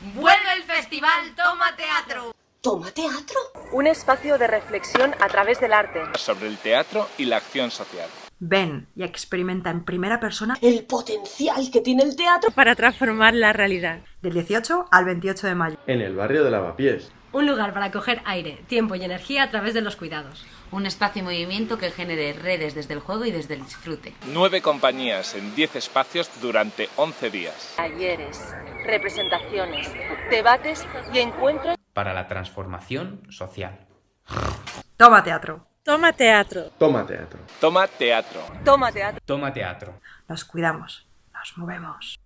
Vuelve el festival Toma Teatro. ¿Toma teatro? Un espacio de reflexión a través del arte. sobre el teatro y la acción social. Ven y experimenta en primera persona El potencial que tiene el teatro. Para transformar la realidad. del 18 al 28 de mayo. en el barrio de Lavapiés. Un lugar para coger aire, tiempo y energía a través de los cuidados. Un espacio y movimiento que genere redes desde el juego y desde el disfrute. Nueve compañías en 10 espacios durante 11 días. Talleres, representaciones, debates y encuentros. para la transformación social. Toma teatro. Toma teatro. Toma teatro. Toma teatro. Toma teatro. Toma teatro. Nos cuidamos. Nos movemos.